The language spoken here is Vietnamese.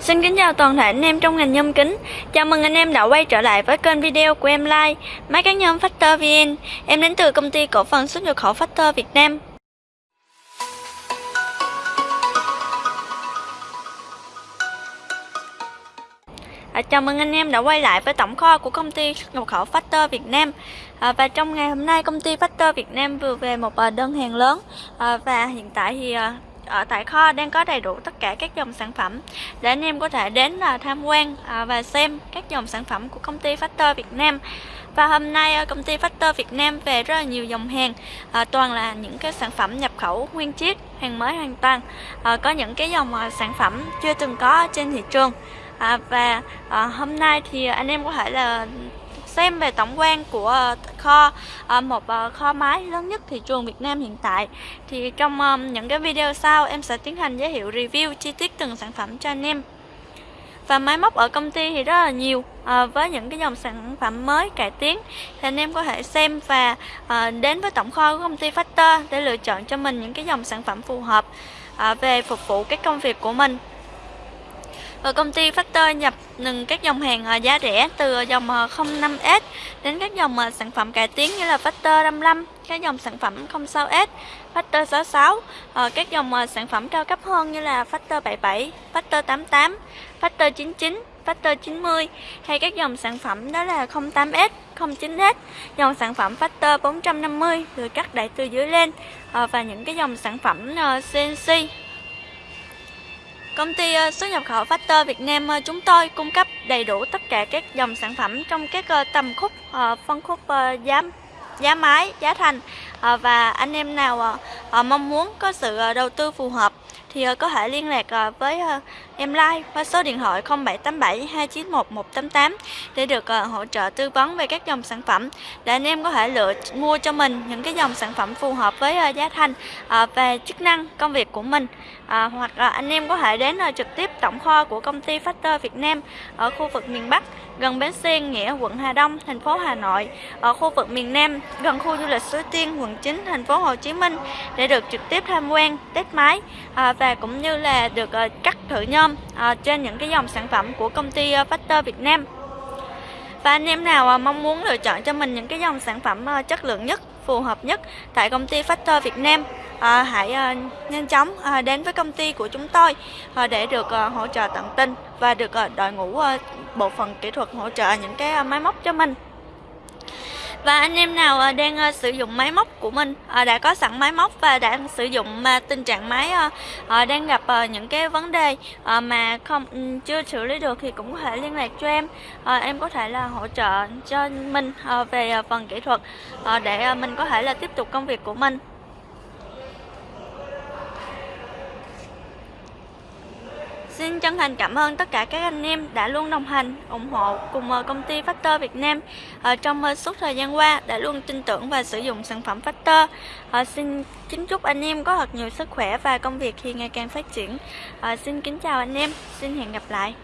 Xin kính chào toàn thể anh em trong ngành nhôm kính. Chào mừng anh em đã quay trở lại với kênh video của em Like Máy cán nhôm Factor VN Em đến từ công ty cổ phần xuất nhập khẩu Factor Việt Nam. À, chào mừng anh em đã quay lại với tổng kho của công ty xuất nhập khẩu Factor Việt Nam. À, Và trong ngày hôm nay công ty Factor Việt Nam vừa về một à, đơn hàng lớn. À, Và hiện tại thì à, ở tại kho đang có đầy đủ tất cả các dòng sản phẩm. Để anh em có thể đến là tham quan à, và xem các dòng sản phẩm của công ty Factor Việt Nam. Và hôm nay à, công ty Factor Việt Nam về rất là nhiều dòng hàng. À, toàn là những cái sản phẩm nhập khẩu nguyên chiếc hàng mới hoàn toàn. À, có những cái dòng à, sản phẩm chưa từng có trên thị trường. À, và à, hôm nay thì anh em có thể là xem về tổng quan của ờ, kho ờ, một ờ, kho máy lớn nhất thị trường Việt Nam hiện tại. Thì trong những cái video sau em sẽ tiến hành giới thiệu review chi tiết từng sản phẩm cho anh em. Và máy móc ở công ty thì rất là nhiều à, với những cái dòng sản phẩm mới cải tiến. Thì anh em có thể xem và à, đến với tổng kho của công ty Factor để lựa chọn cho mình những cái dòng sản phẩm phù hợp à, về phục vụ cái công việc của mình và công ty Factor nhập từng các dòng hàng ờ, giá rẻ từ dòng ờ, 05S đến các dòng sản phẩm cải tiến như là Factor 55, các dòng sản phẩm 06S, Factor 66, các dòng sản phẩm cao cấp hơn như là Factor 77, Factor 88, Factor 99, Factor 90 hay các dòng sản phẩm đó là 08S, 09S, dòng sản phẩm Factor 450 được cắt đẩy từ dưới lên và những cái dòng sản phẩm CNC Công ty ờ, xuất nhập khẩu Factor Việt Nam ờ, chúng tôi cung cấp đầy đủ tất cả các dòng sản phẩm trong các ờ, tầm khúc phân khúc giá giá máy, giá thành. Và anh em nào mong muốn có sự đầu tư phù hợp thì ờ, có thể liên lạc ờ, với ờ, em Like qua số điện thoại 0787 291 188 để được hỗ trợ tư vấn về các dòng sản phẩm. Để anh em có thể lựa mua cho mình những cái dòng sản phẩm phù hợp với giá thành về chức năng công việc của mình. Hoặc là anh em có thể đến trực tiếp tổng kho của công ty Factor Việt Nam ở khu vực miền Bắc gần bến xe Nghĩa, quận Hà Đông, thành phố Hà Nội, ở khu vực miền Nam, gần khu du lịch Suối Tiên, quận 9, thành phố Hồ Chí Minh để được trực tiếp tham quan, test máy và và cũng như là được ờ, cắt thử nhôm ờ, trên những cái dòng sản phẩm của công ty ờ, Factor Việt Nam. Và anh em nào mong muốn lựa chọn cho mình những cái dòng sản phẩm chất lượng nhất, phù hợp nhất tại công ty Factor Việt Nam à, hãy à, nhanh chóng à, đến với công ty của chúng tôi à, để được à, hỗ trợ tận tình và được à, đội ngũ à, bộ phận kỹ thuật hỗ trợ những cái à, máy móc cho mình và anh em nào à, đang à, sử dụng máy móc của mình à, đã có sẵn máy móc và đang sử dụng mà tình trạng máy đang gặp những cái vấn đề mà không ừ, chưa xử lý được thì cũng có thể liên lạc cho em. Em có thể là hỗ trợ cho mình về phần kỹ thuật để mình có thể là tiếp tục công việc của mình. Xin chân thành cảm ơn tất cả các anh em đã luôn đồng hành, ủng hộ cùng ờ, công ty Factor Việt Nam ở trong ờ, suốt thời gian qua đã luôn tin tưởng và sử dụng sản phẩm Factor. Xin kính chúc anh em có thật nhiều sức khỏe và công việc khi ngày càng phát triển. Xin kính chào anh em, xin hẹn gặp lại.